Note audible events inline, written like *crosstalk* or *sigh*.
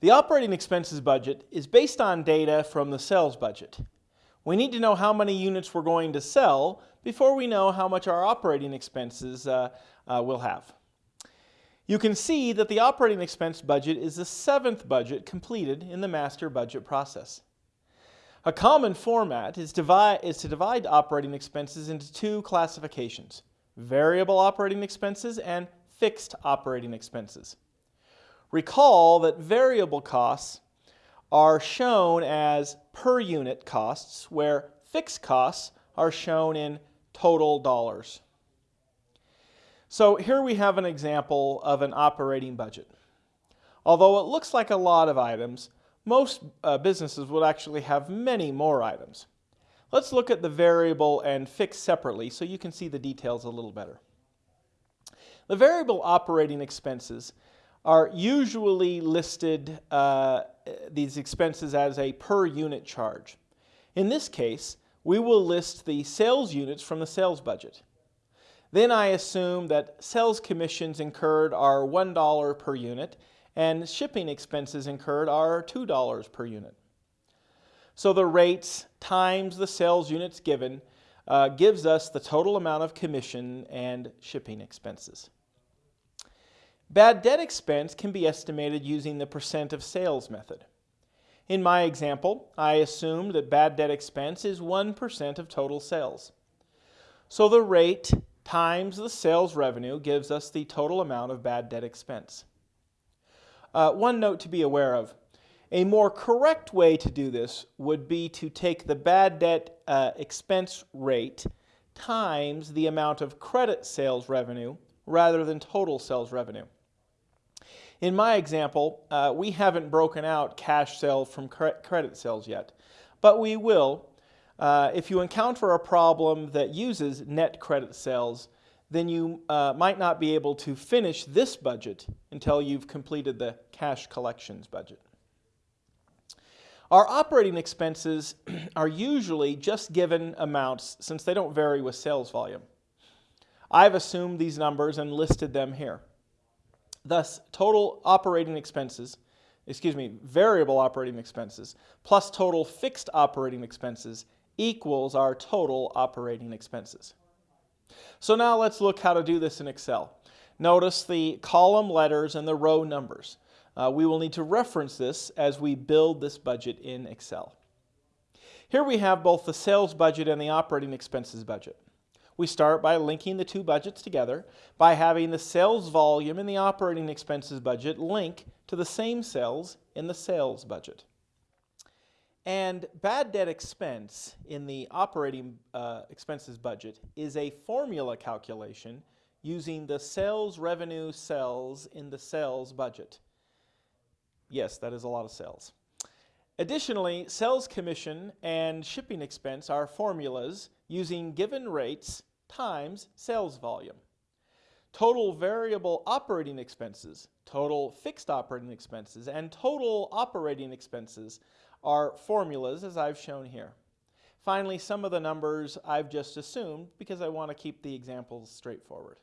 The operating expenses budget is based on data from the sales budget. We need to know how many units we're going to sell before we know how much our operating expenses uh, uh, will have. You can see that the operating expense budget is the seventh budget completed in the master budget process. A common format is, divide, is to divide operating expenses into two classifications, variable operating expenses and fixed operating expenses. Recall that variable costs are shown as per unit costs, where fixed costs are shown in total dollars. So here we have an example of an operating budget. Although it looks like a lot of items, most uh, businesses would actually have many more items. Let's look at the variable and fixed separately so you can see the details a little better. The variable operating expenses are usually listed, uh, these expenses, as a per unit charge. In this case, we will list the sales units from the sales budget. Then I assume that sales commissions incurred are $1 per unit and shipping expenses incurred are $2 per unit. So the rates times the sales units given uh, gives us the total amount of commission and shipping expenses. Bad debt expense can be estimated using the percent of sales method. In my example, I assumed that bad debt expense is 1% of total sales. So the rate times the sales revenue gives us the total amount of bad debt expense. Uh, one note to be aware of. A more correct way to do this would be to take the bad debt uh, expense rate times the amount of credit sales revenue rather than total sales revenue. In my example, uh, we haven't broken out cash sales from cre credit sales yet, but we will. Uh, if you encounter a problem that uses net credit sales, then you uh, might not be able to finish this budget until you've completed the cash collections budget. Our operating expenses *clears throat* are usually just given amounts since they don't vary with sales volume. I've assumed these numbers and listed them here. Thus, total operating expenses, excuse me, variable operating expenses plus total fixed operating expenses equals our total operating expenses. So now let's look how to do this in Excel. Notice the column letters and the row numbers. Uh, we will need to reference this as we build this budget in Excel. Here we have both the sales budget and the operating expenses budget. We start by linking the two budgets together by having the sales volume in the operating expenses budget link to the same cells in the sales budget. And bad debt expense in the operating uh, expenses budget is a formula calculation using the sales revenue cells in the sales budget. Yes, that is a lot of cells. Additionally, sales commission and shipping expense are formulas using given rates times sales volume. Total variable operating expenses, total fixed operating expenses, and total operating expenses are formulas as I've shown here. Finally, some of the numbers I've just assumed because I want to keep the examples straightforward.